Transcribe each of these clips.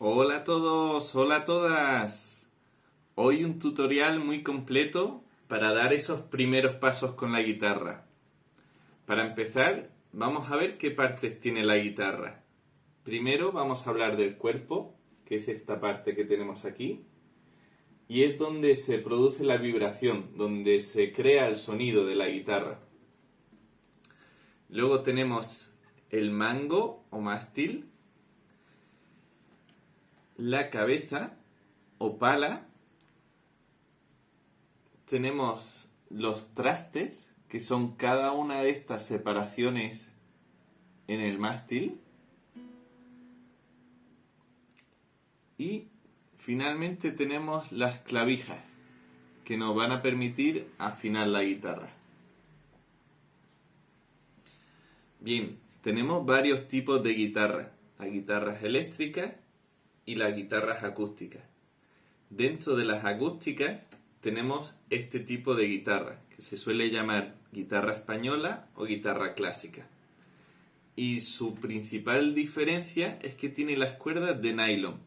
Hola a todos, hola a todas. Hoy un tutorial muy completo para dar esos primeros pasos con la guitarra. Para empezar, vamos a ver qué partes tiene la guitarra. Primero vamos a hablar del cuerpo, que es esta parte que tenemos aquí, y es donde se produce la vibración, donde se crea el sonido de la guitarra. Luego tenemos el mango o mástil, la cabeza o pala, tenemos los trastes, que son cada una de estas separaciones en el mástil, y finalmente tenemos las clavijas, que nos van a permitir afinar la guitarra. Bien, tenemos varios tipos de guitarras. Hay guitarras eléctricas y las guitarras acústicas. Dentro de las acústicas tenemos este tipo de guitarra, que se suele llamar guitarra española o guitarra clásica. Y su principal diferencia es que tiene las cuerdas de nylon.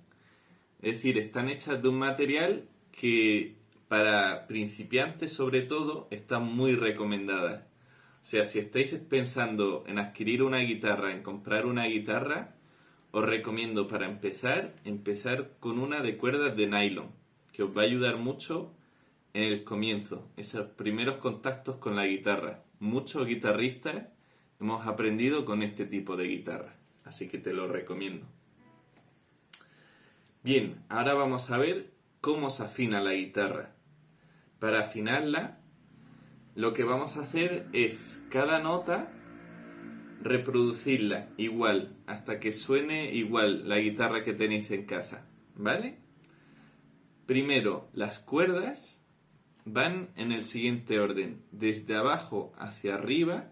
Es decir, están hechas de un material que para principiantes sobre todo están muy recomendadas. O sea, si estáis pensando en adquirir una guitarra, en comprar una guitarra, os recomiendo para empezar, empezar con una de cuerdas de nylon, que os va a ayudar mucho en el comienzo, esos primeros contactos con la guitarra. Muchos guitarristas hemos aprendido con este tipo de guitarra, así que te lo recomiendo. Bien, ahora vamos a ver cómo se afina la guitarra. Para afinarla, lo que vamos a hacer es cada nota reproducirla igual hasta que suene igual la guitarra que tenéis en casa, ¿vale? Primero, las cuerdas van en el siguiente orden, desde abajo hacia arriba,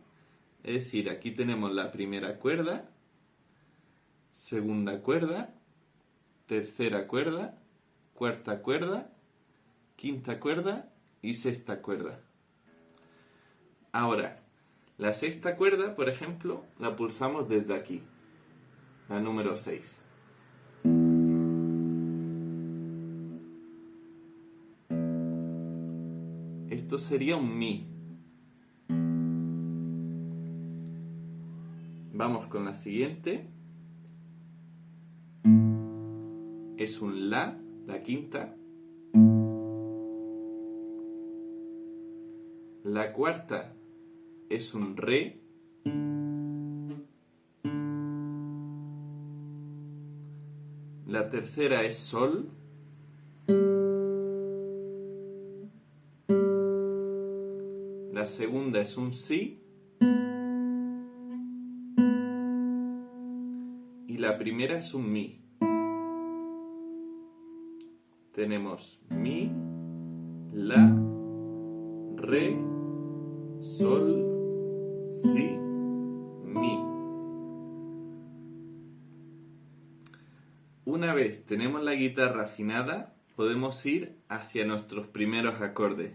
es decir, aquí tenemos la primera cuerda, segunda cuerda, tercera cuerda, cuarta cuerda, quinta cuerda y sexta cuerda. Ahora, la sexta cuerda, por ejemplo, la pulsamos desde aquí, la número 6. Esto sería un Mi. Vamos con la siguiente. Es un La, la quinta. La cuarta es un re. La tercera es sol. La segunda es un si. Y la primera es un mi. Tenemos mi, la, re, sol, Una vez tenemos la guitarra afinada, podemos ir hacia nuestros primeros acordes.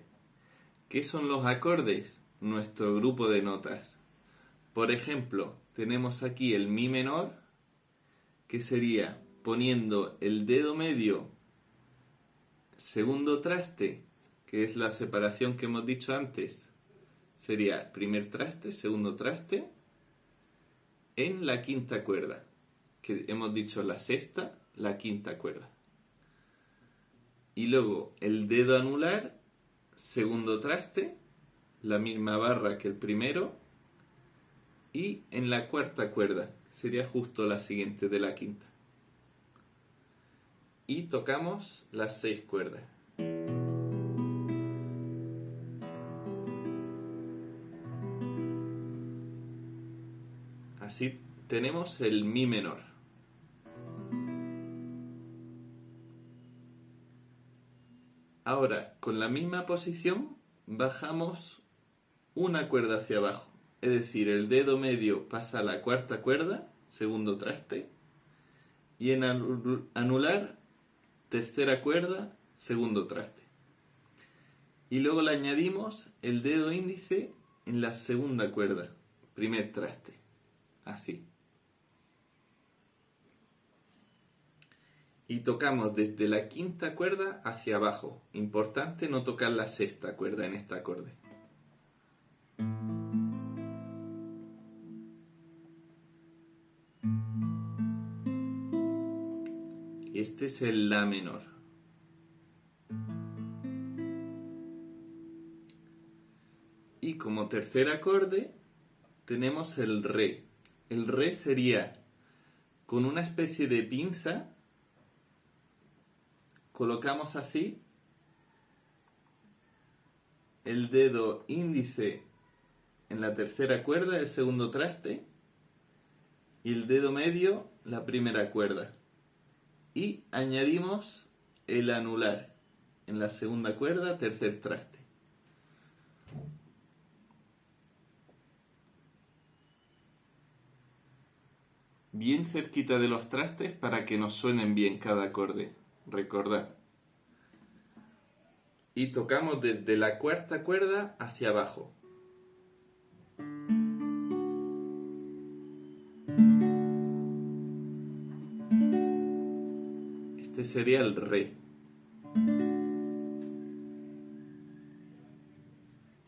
¿Qué son los acordes? Nuestro grupo de notas. Por ejemplo, tenemos aquí el mi menor, que sería poniendo el dedo medio segundo traste, que es la separación que hemos dicho antes, sería primer traste, segundo traste, en la quinta cuerda, que hemos dicho la sexta, la quinta cuerda. Y luego el dedo anular, segundo traste, la misma barra que el primero, y en la cuarta cuerda, sería justo la siguiente de la quinta. Y tocamos las seis cuerdas. Así tenemos el Mi menor. Ahora, con la misma posición, bajamos una cuerda hacia abajo. Es decir, el dedo medio pasa a la cuarta cuerda, segundo traste, y en anular, tercera cuerda, segundo traste. Y luego le añadimos el dedo índice en la segunda cuerda, primer traste así. Y tocamos desde la quinta cuerda hacia abajo. Importante no tocar la sexta cuerda en este acorde. Este es el La menor. Y como tercer acorde tenemos el Re. El Re sería con una especie de pinza colocamos así el dedo índice en la tercera cuerda, el segundo traste, y el dedo medio la primera cuerda. Y añadimos el anular en la segunda cuerda, tercer traste. Bien cerquita de los trastes para que nos suenen bien cada acorde recordad. Y tocamos desde la cuarta cuerda hacia abajo. Este sería el re.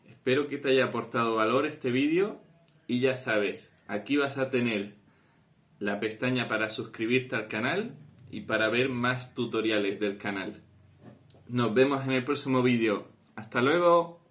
Espero que te haya aportado valor este vídeo y ya sabes, aquí vas a tener la pestaña para suscribirte al canal y para ver más tutoriales del canal. Nos vemos en el próximo vídeo. ¡Hasta luego!